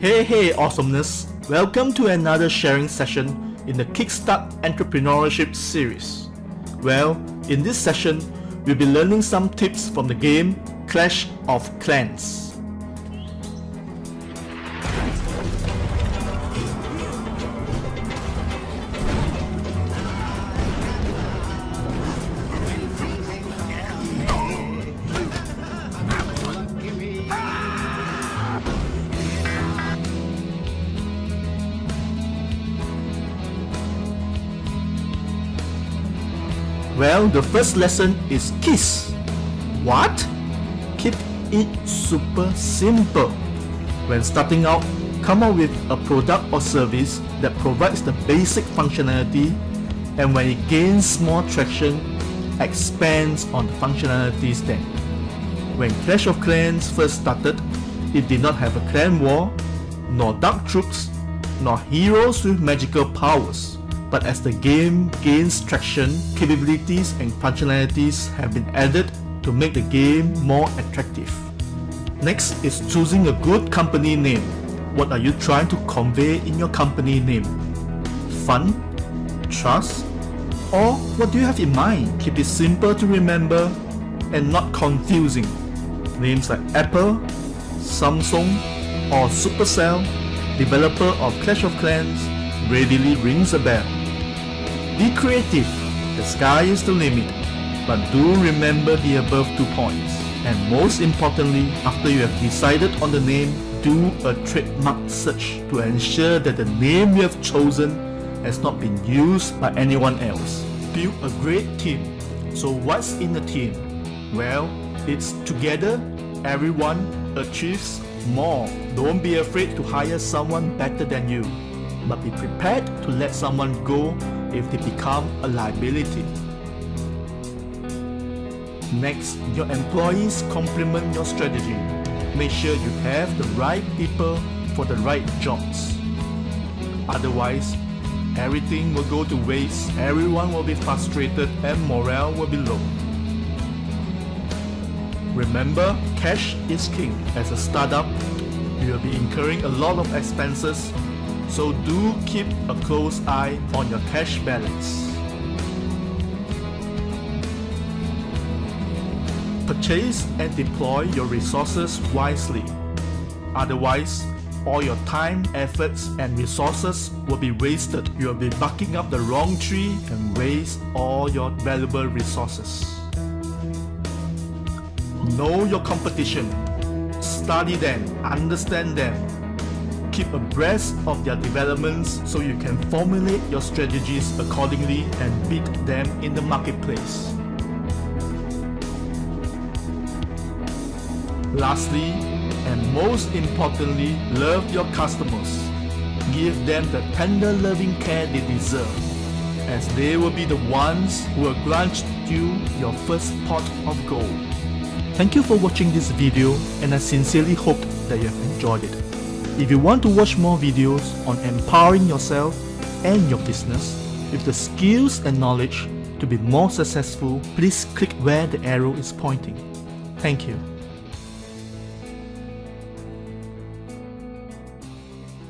Hey hey awesomeness! Welcome to another sharing session in the Kickstart Entrepreneurship series. Well, in this session, we'll be learning some tips from the game Clash of Clans. Well, the first lesson is KISS. What? Keep it super simple. When starting out, come up with a product or service that provides the basic functionality and when it gains more traction, expands on the functionalities then. When Clash of Clans first started, it did not have a clan war, nor dark troops, nor heroes with magical powers. But as the game gains traction, capabilities and functionalities have been added to make the game more attractive. Next is choosing a good company name. What are you trying to convey in your company name? Fun? Trust? Or what do you have in mind? Keep it simple to remember and not confusing. Names like Apple, Samsung, or Supercell, developer of Clash of Clans, readily rings a bell. Be creative, the sky is the limit, but do remember the above two points. And most importantly, after you have decided on the name, do a trademark search to ensure that the name you have chosen has not been used by anyone else. Build a great team. So what's in a team? Well, it's together, everyone achieves more. Don't be afraid to hire someone better than you, but be prepared to let someone go if they become a liability. Next, your employees complement your strategy. Make sure you have the right people for the right jobs. Otherwise, everything will go to waste, everyone will be frustrated and morale will be low. Remember, cash is king. As a startup, you will be incurring a lot of expenses so do keep a close eye on your cash balance. Purchase and deploy your resources wisely. Otherwise, all your time, efforts, and resources will be wasted. You will be barking up the wrong tree and waste all your valuable resources. Know your competition. Study them, understand them, keep abreast of their developments so you can formulate your strategies accordingly and beat them in the marketplace. Lastly, and most importantly, love your customers. Give them the tender loving care they deserve, as they will be the ones who will grant you your first pot of gold. Thank you for watching this video and I sincerely hope that you have enjoyed it. If you want to watch more videos on empowering yourself and your business with the skills and knowledge to be more successful, please click where the arrow is pointing. Thank you.